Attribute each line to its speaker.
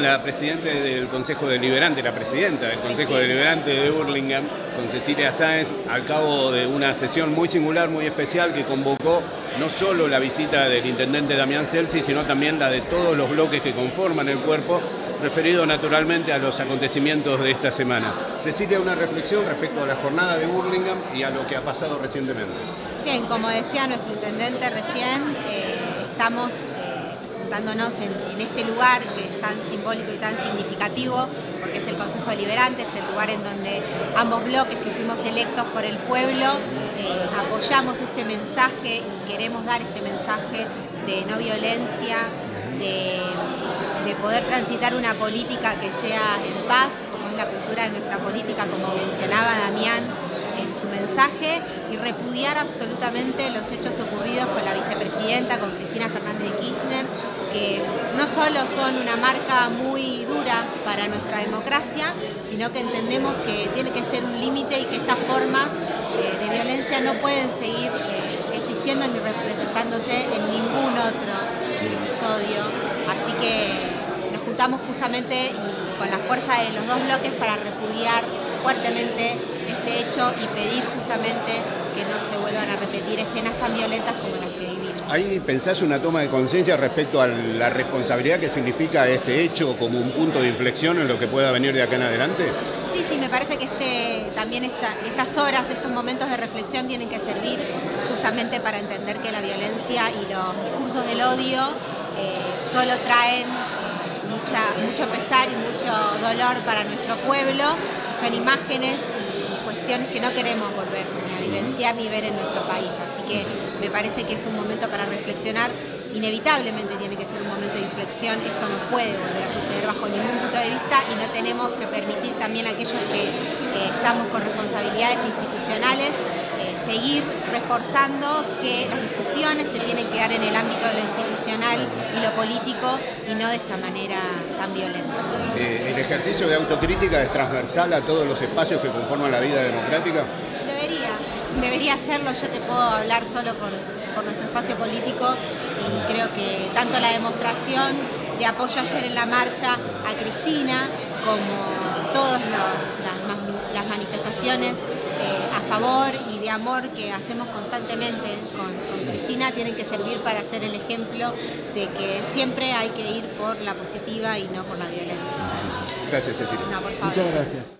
Speaker 1: con la presidenta del Consejo Deliberante, la presidenta del Consejo Deliberante de Burlingame, con Cecilia Sáenz, al cabo de una sesión muy singular, muy especial, que convocó no solo la visita del intendente Damián Celsi, sino también la de todos los bloques que conforman el cuerpo, referido naturalmente a los acontecimientos de esta semana. Cecilia, una reflexión respecto a la jornada de Burlingame y a lo que ha pasado recientemente.
Speaker 2: Bien, como decía nuestro intendente recién, eh, estamos juntándonos en, este lugar que es tan simbólico y tan significativo, porque es el Consejo Deliberante, es el lugar en donde ambos bloques que fuimos electos por el pueblo eh, apoyamos este mensaje y queremos dar este mensaje de no violencia, de, de poder transitar una política que sea en paz, como es la cultura de nuestra política, como mencionaba Damián en su mensaje y repudiar absolutamente los hechos ocurridos con la vicepresidenta, con Cristina Fernández de Kirchner, que no solo son una marca muy dura para nuestra democracia, sino que entendemos que tiene que ser un límite y que estas formas eh, de violencia no pueden seguir eh, existiendo ni representándose en ningún otro episodio. Así que nos juntamos justamente con la fuerza de los dos bloques para repudiar fuertemente este hecho y pedir justamente que no se vuelvan a repetir escenas tan violentas como las que vivimos.
Speaker 1: ¿Ahí pensás una toma de conciencia respecto a la responsabilidad que significa este hecho como un punto de inflexión en lo que pueda venir de acá en adelante?
Speaker 2: Sí, sí, me parece que este, también estas horas, estos momentos de reflexión tienen que servir justamente para entender que la violencia y los discursos del odio eh, solo traen mucha, mucho pesar y mucho dolor para nuestro pueblo y son imágenes que no queremos volver ni a vivenciar ni ver en nuestro país. Así que me parece que es un momento para reflexionar. Inevitablemente tiene que ser un momento de inflexión. Esto no puede volver a suceder bajo ningún punto de vista y no tenemos que permitir también a aquellos que eh, estamos con responsabilidades institucionales eh, seguir reforzando que las discusiones se tienen que dar en el ámbito de lo institucional y lo político y no de esta manera tan violenta.
Speaker 1: Eh, ¿El ejercicio de autocrítica es transversal a todos los espacios que conforman la vida democrática?
Speaker 2: Debería, debería serlo. Yo te puedo hablar solo por, nuestro espacio político y creo que tanto la demostración de apoyo ayer en la marcha a Cristina como todas las manifestaciones eh, a favor y de amor que hacemos constantemente con, Cristina tienen que servir para ser el ejemplo de que siempre hay que ir por la positiva y no por la violencia.
Speaker 1: Gracias, Cecilia.
Speaker 2: Muchas gracias.